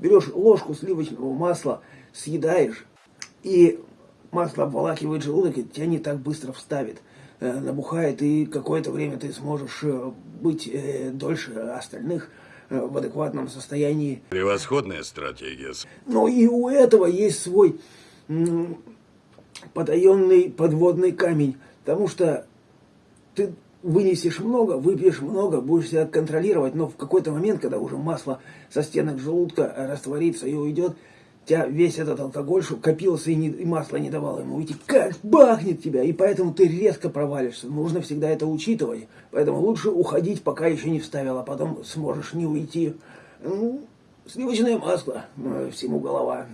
берешь ложку сливочного масла, съедаешь, и масло обволакивает желудок, и тебя не так быстро вставит. Э, набухает, и какое-то время ты сможешь э, быть э, дольше остальных в адекватном состоянии. Превосходная стратегия. Но и у этого есть свой потаенный подводный камень, потому что ты вынесешь много, выпьешь много, будешь себя контролировать, но в какой-то момент, когда уже масло со стенок желудка растворится и уйдет, тебя весь этот алкоголь, что копился и, не, и масло не давало ему уйти, как бахнет тебя, и поэтому ты резко провалишься. Нужно всегда это учитывать. Поэтому лучше уходить, пока еще не вставил, а потом сможешь не уйти. Ну, сливочное масло, э, всему голова.